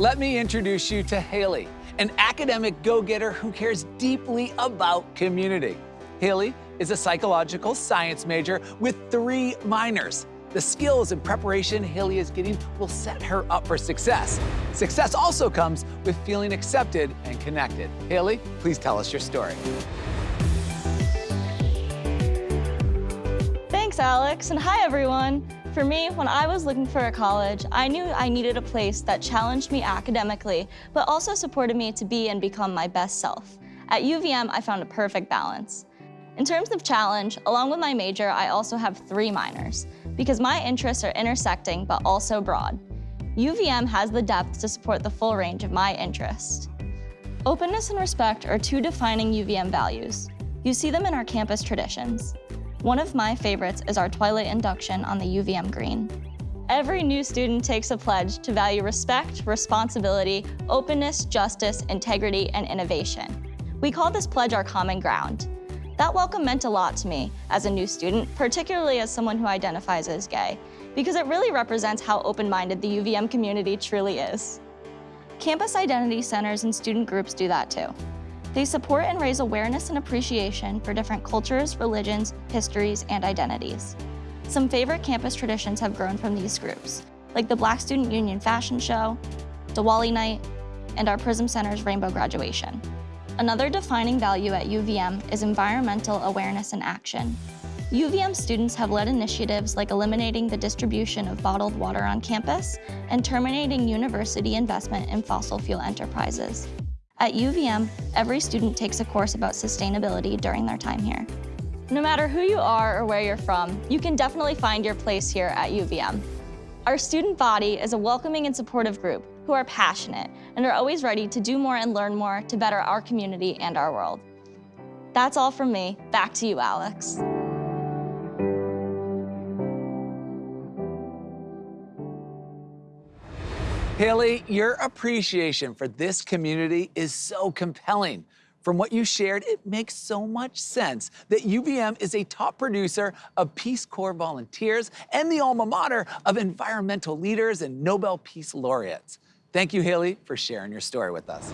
Let me introduce you to Haley, an academic go-getter who cares deeply about community. Haley is a psychological science major with three minors. The skills and preparation Haley is getting will set her up for success. Success also comes with feeling accepted and connected. Haley, please tell us your story. Thanks, Alex, and hi, everyone. For me, when I was looking for a college, I knew I needed a place that challenged me academically, but also supported me to be and become my best self. At UVM, I found a perfect balance. In terms of challenge, along with my major, I also have three minors, because my interests are intersecting but also broad. UVM has the depth to support the full range of my interests. Openness and respect are two defining UVM values. You see them in our campus traditions. One of my favorites is our Twilight induction on the UVM green. Every new student takes a pledge to value respect, responsibility, openness, justice, integrity, and innovation. We call this pledge our common ground. That welcome meant a lot to me as a new student, particularly as someone who identifies as gay, because it really represents how open-minded the UVM community truly is. Campus identity centers and student groups do that too. They support and raise awareness and appreciation for different cultures, religions, histories, and identities. Some favorite campus traditions have grown from these groups, like the Black Student Union Fashion Show, Diwali Night, and our Prism Center's Rainbow Graduation. Another defining value at UVM is environmental awareness and action. UVM students have led initiatives like eliminating the distribution of bottled water on campus and terminating university investment in fossil fuel enterprises. At UVM, every student takes a course about sustainability during their time here. No matter who you are or where you're from, you can definitely find your place here at UVM. Our student body is a welcoming and supportive group who are passionate and are always ready to do more and learn more to better our community and our world. That's all from me. Back to you, Alex. Haley, your appreciation for this community is so compelling. From what you shared, it makes so much sense that UVM is a top producer of Peace Corps volunteers and the alma mater of environmental leaders and Nobel Peace Laureates. Thank you, Haley, for sharing your story with us.